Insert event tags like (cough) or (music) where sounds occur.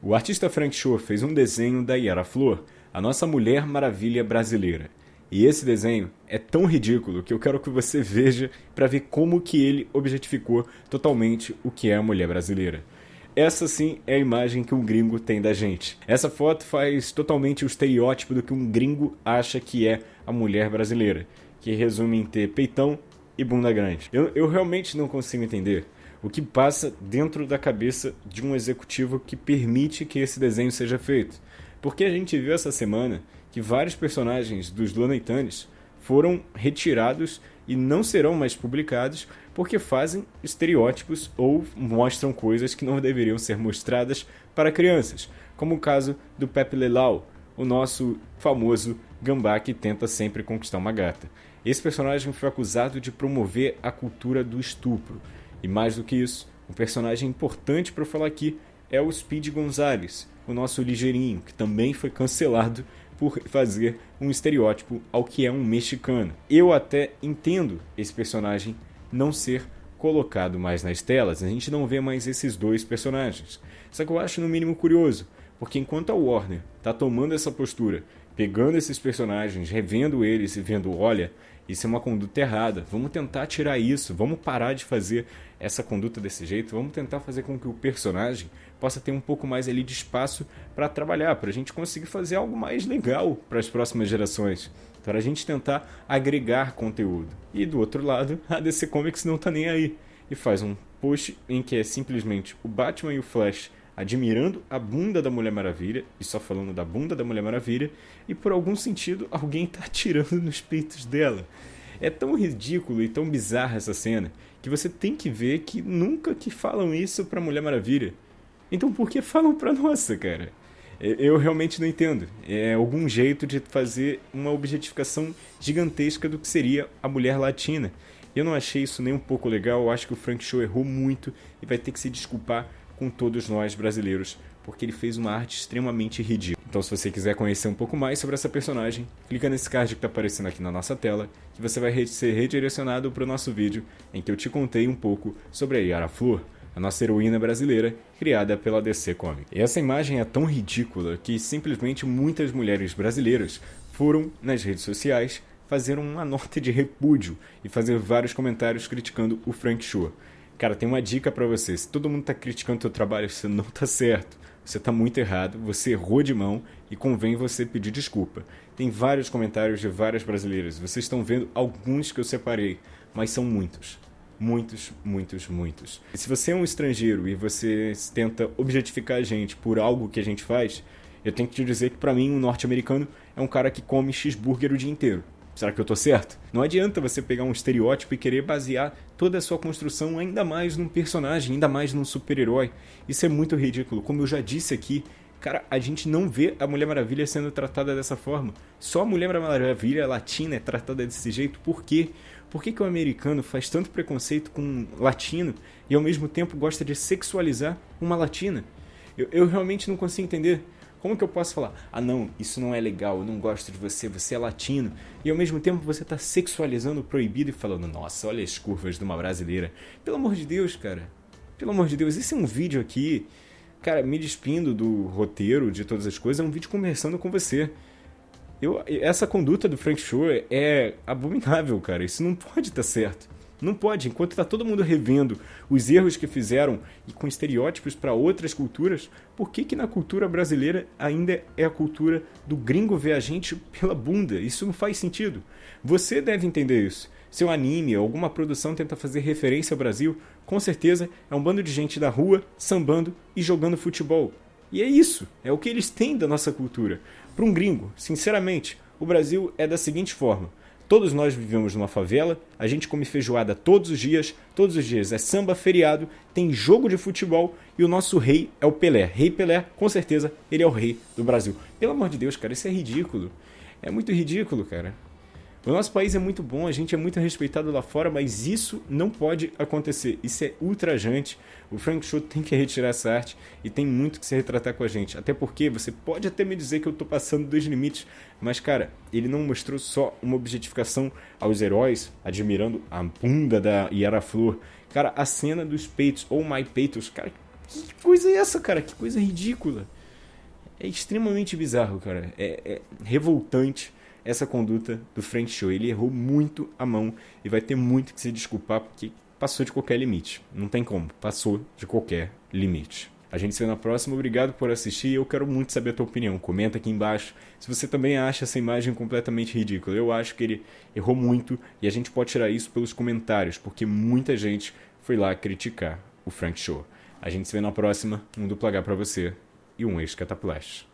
O artista Frank Shaw fez um desenho da Yara Flor, a nossa Mulher Maravilha brasileira. E esse desenho é tão ridículo que eu quero que você veja para ver como que ele objetificou totalmente o que é a mulher brasileira. Essa sim é a imagem que um gringo tem da gente. Essa foto faz totalmente o estereótipo do que um gringo acha que é a mulher brasileira, que resume em ter peitão e bunda grande. Eu, eu realmente não consigo entender o que passa dentro da cabeça de um executivo que permite que esse desenho seja feito. Porque a gente viu essa semana que vários personagens dos Looney Tunes foram retirados e não serão mais publicados porque fazem estereótipos ou mostram coisas que não deveriam ser mostradas para crianças, como o caso do Pepe Lelau, o nosso famoso gambá que tenta sempre conquistar uma gata. Esse personagem foi acusado de promover a cultura do estupro. E mais do que isso, um personagem importante para falar aqui é o Speed Gonzalez, o nosso ligeirinho, que também foi cancelado por fazer um estereótipo ao que é um mexicano. Eu até entendo esse personagem não ser colocado mais nas telas, a gente não vê mais esses dois personagens. Só que eu acho no mínimo curioso, porque enquanto a Warner está tomando essa postura, pegando esses personagens, revendo eles e vendo, olha, isso é uma conduta errada. Vamos tentar tirar isso. Vamos parar de fazer essa conduta desse jeito. Vamos tentar fazer com que o personagem possa ter um pouco mais ali de espaço para trabalhar, para a gente conseguir fazer algo mais legal para as próximas gerações. Para a gente tentar agregar conteúdo. E do outro lado, a DC Comics não está nem aí. E faz um post em que é simplesmente o Batman e o Flash admirando a bunda da Mulher Maravilha, e só falando da bunda da Mulher Maravilha, e por algum sentido alguém está atirando (laughs) nos peitos dela. É tão ridículo e tão bizarra essa cena que você tem que ver que nunca que falam isso pra Mulher Maravilha. Então por que falam pra nossa, cara? Eu realmente não entendo. É algum jeito de fazer uma objetificação gigantesca do que seria a mulher latina. Eu não achei isso nem um pouco legal. Eu acho que o Frank Show errou muito e vai ter que se desculpar com todos nós brasileiros, porque ele fez uma arte extremamente ridícula. Então, se você quiser conhecer um pouco mais sobre essa personagem, clica nesse card que está aparecendo aqui na nossa tela, que você vai ser redirecionado para o nosso vídeo em que eu te contei um pouco sobre a Yara Flor, a nossa heroína brasileira criada pela DC Comics. E essa imagem é tão ridícula que simplesmente muitas mulheres brasileiras foram nas redes sociais fazer uma nota de repúdio e fazer vários comentários criticando o Frank Shaw. Cara, tem uma dica para você. Se todo mundo tá criticando o teu trabalho, você não tá certo. Você tá muito errado, você errou de mão e convém você pedir desculpa. Tem vários comentários de várias brasileiras. Vocês estão vendo alguns que eu separei, mas são muitos. Muitos, muitos, muitos. E se você é um estrangeiro e você tenta objetificar a gente por algo que a gente faz, eu tenho que te dizer que para mim um norte-americano é um cara que come cheeseburger o dia inteiro. Será que eu tô certo? Não adianta você pegar um estereótipo e querer basear toda a sua construção ainda mais num personagem, ainda mais num super-herói. Isso é muito ridículo. Como eu já disse aqui, cara, a gente não vê a Mulher Maravilha sendo tratada dessa forma. Só a Mulher Maravilha latina é tratada desse jeito. Por quê? Por que, que o americano faz tanto preconceito com um latino e ao mesmo tempo gosta de sexualizar uma latina? Eu, eu realmente não consigo entender. Como que eu posso falar? Ah, não, isso não é legal, eu não gosto de você, você é latino. E ao mesmo tempo você está sexualizando o proibido e falando, nossa, olha as curvas de uma brasileira. Pelo amor de Deus, cara. Pelo amor de Deus, esse é um vídeo aqui, cara, me despindo do roteiro, de todas as coisas, é um vídeo conversando com você. Eu, essa conduta do Frank Show é abominável, cara. Isso não (laughs) pode estar tá certo. Não pode, enquanto está todo mundo revendo os erros que fizeram e com estereótipos para outras culturas, por que, que na cultura brasileira ainda é a cultura do gringo ver a gente pela bunda? Isso não faz sentido. Você deve entender isso. Seu anime ou alguma produção tenta fazer referência ao Brasil, com certeza é um bando de gente da rua sambando e jogando futebol. E é isso, é o que eles têm da nossa cultura. Para um gringo, sinceramente, o Brasil é da seguinte forma: Todos nós vivemos numa favela, a gente come feijoada todos os dias, todos os dias é samba, feriado, tem jogo de futebol e o nosso rei é o Pelé. Rei Pelé, com certeza, ele é o rei do Brasil. Pelo amor de Deus, cara, isso é ridículo. É muito ridículo, cara. O nosso país é muito bom, a gente é muito respeitado lá fora, mas isso não pode acontecer. Isso é ultrajante. O Frank Show tem que retirar essa arte e tem muito que se retratar com a gente. Até porque você pode até me dizer que eu estou passando dos limites, mas cara, ele não mostrou só uma objetificação aos heróis, admirando a bunda da Yara Flor. Cara, a cena dos peitos, ou My Peitos, cara, que coisa é essa, cara? Que coisa ridícula. É extremamente bizarro, cara. É, é revoltante essa conduta do Frank Show. Ele errou muito a mão e vai ter muito que se desculpar porque passou de qualquer limite. Não tem como. Passou de qualquer limite. A gente se vê na próxima. Obrigado por assistir. Eu quero muito saber a tua opinião. Comenta aqui embaixo se você também acha essa imagem completamente ridícula. Eu acho que ele errou muito e a gente pode tirar isso pelos comentários, porque muita gente foi lá criticar o Frank Show. A gente se vê na próxima. Um duplo H pra você e um ex-cataplast.